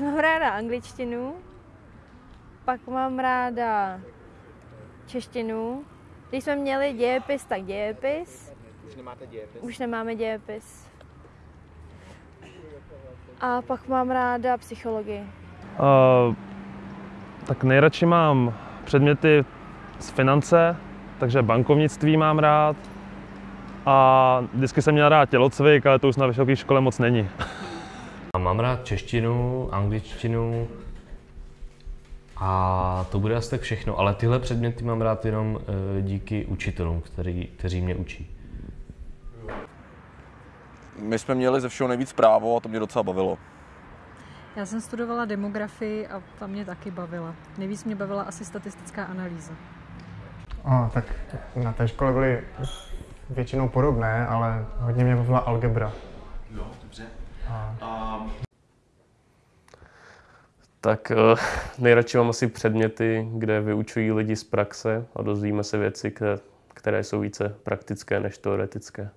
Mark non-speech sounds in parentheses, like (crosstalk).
mám ráda angličtinu, pak mám ráda češtinu. Když jsme měli dějepis, tak dějepis. Už nemáte dějepis? Už nemáme dějepis. A pak mám ráda psychologii. Uh, tak nejradši mám předměty z finance, takže bankovnictví mám rád. A vždycky jsem měl rád tělocvik, ale to už na vysoké škole moc není. (laughs) A mám rád češtinu, angličtinu a to bude asi tak všechno. Ale tyhle předměty mám rád jenom e, díky učitelům, který, kteří mě učí. My jsme měli ze všeho nejvíc právo a to mě docela bavilo. Já jsem studovala demografii a ta mě taky bavila. Nejvíc mě bavila asi statistická analýza. A, tak na té škole byly většinou podobné, ale hodně mě bavila algebra. Jo, dobře. A Tak uh, nejradši mám asi předměty, kde vyučují lidi z praxe a dozvíme se věci, které, které jsou více praktické než teoretické.